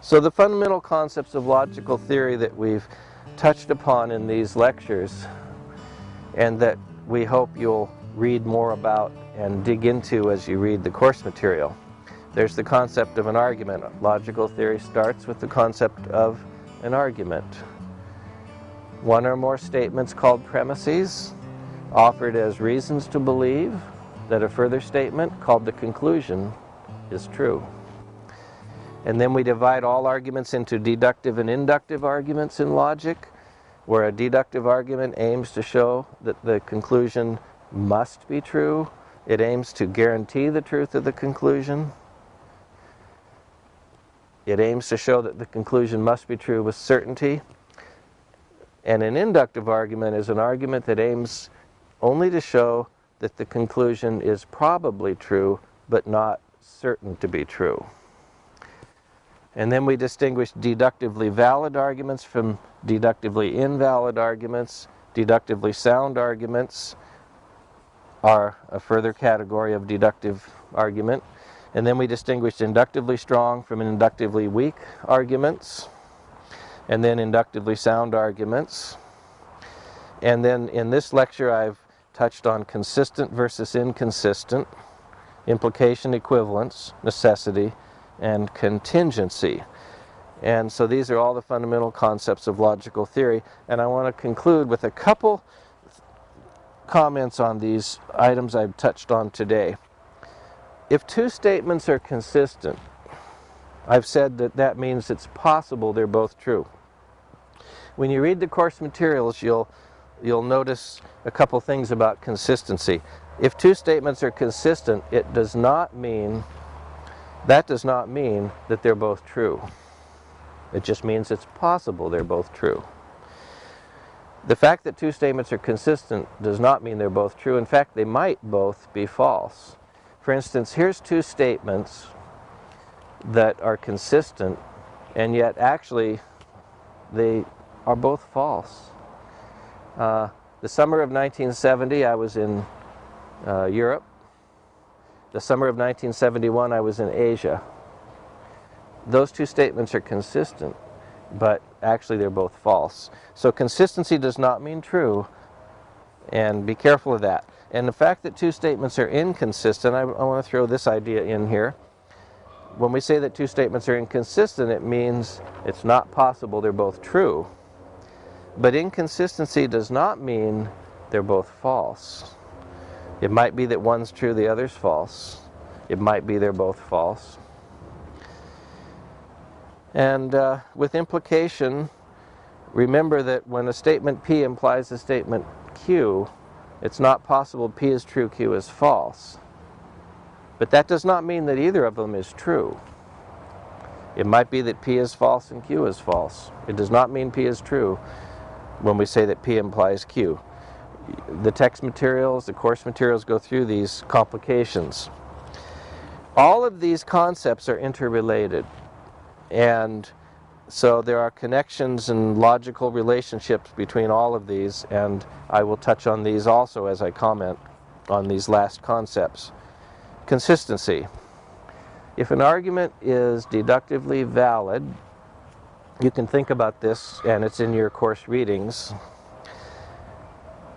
So the fundamental concepts of logical theory that we've touched upon in these lectures and that we hope you'll read more about and dig into as you read the course material. There's the concept of an argument. Logical theory starts with the concept of an argument. One or more statements called premises offered as reasons to believe that a further statement called the conclusion is true. And then we divide all arguments into deductive and inductive arguments in logic, where a deductive argument aims to show that the conclusion must be true. It aims to guarantee the truth of the conclusion. It aims to show that the conclusion must be true with certainty. And an inductive argument is an argument that aims only to show that the conclusion is probably true, but not certain to be true. And then we distinguish deductively valid arguments from deductively invalid arguments. Deductively sound arguments are a further category of deductive argument. And then we distinguish inductively strong from inductively weak arguments. And then inductively sound arguments. And then in this lecture I've touched on consistent versus inconsistent, implication equivalence, necessity, and contingency. And so these are all the fundamental concepts of logical theory. And I want to conclude with a couple comments on these items I've touched on today. If two statements are consistent, I've said that that means it's possible they're both true. When you read the course materials, you'll, you'll notice a couple things about consistency. If two statements are consistent, it does not mean that does not mean that they're both true. It just means it's possible they're both true. The fact that two statements are consistent does not mean they're both true. In fact, they might both be false. For instance, here's two statements that are consistent, and yet actually they are both false. Uh, the summer of 1970, I was in uh, Europe the summer of 1971, I was in Asia. Those two statements are consistent, but actually they're both false. So consistency does not mean true, and be careful of that. And the fact that two statements are inconsistent, I, I want to throw this idea in here. When we say that two statements are inconsistent, it means it's not possible they're both true. But inconsistency does not mean they're both false. It might be that one's true, the other's false. It might be they're both false. And uh, with implication, remember that when a statement P implies a statement Q, it's not possible P is true, Q is false. But that does not mean that either of them is true. It might be that P is false and Q is false. It does not mean P is true when we say that P implies Q the text materials, the course materials go through these complications. All of these concepts are interrelated and so there are connections and logical relationships between all of these and I will touch on these also as I comment on these last concepts. Consistency. If an argument is deductively valid, you can think about this and it's in your course readings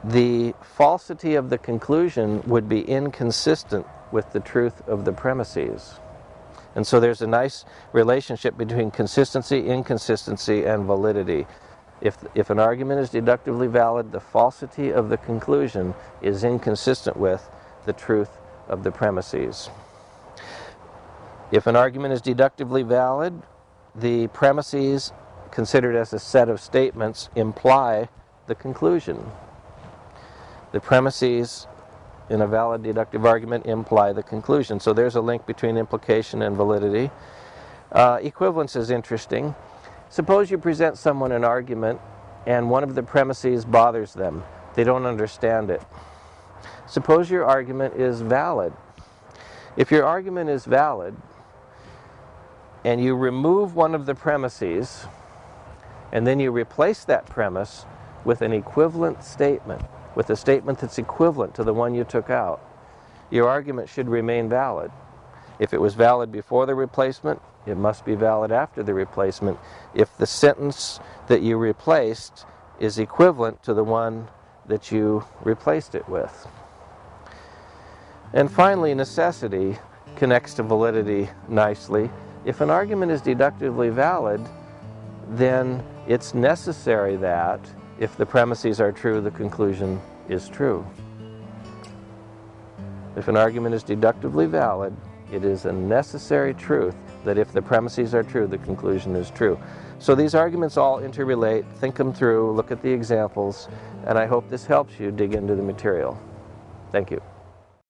the falsity of the conclusion would be inconsistent with the truth of the premises. And so there's a nice relationship between consistency, inconsistency, and validity. If, if an argument is deductively valid, the falsity of the conclusion is inconsistent with the truth of the premises. If an argument is deductively valid, the premises considered as a set of statements imply the conclusion. The premises in a valid deductive argument imply the conclusion. So there's a link between implication and validity. Uh, equivalence is interesting. Suppose you present someone an argument and one of the premises bothers them. They don't understand it. Suppose your argument is valid. If your argument is valid and you remove one of the premises and then you replace that premise with an equivalent statement, with a statement that's equivalent to the one you took out, your argument should remain valid. If it was valid before the replacement, it must be valid after the replacement if the sentence that you replaced is equivalent to the one that you replaced it with. And finally, necessity connects to validity nicely. If an argument is deductively valid, then it's necessary that, if the premises are true, the conclusion is true. If an argument is deductively valid, it is a necessary truth that if the premises are true, the conclusion is true. So these arguments all interrelate, think them through, look at the examples, and I hope this helps you dig into the material. Thank you.